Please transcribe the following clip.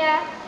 Ya.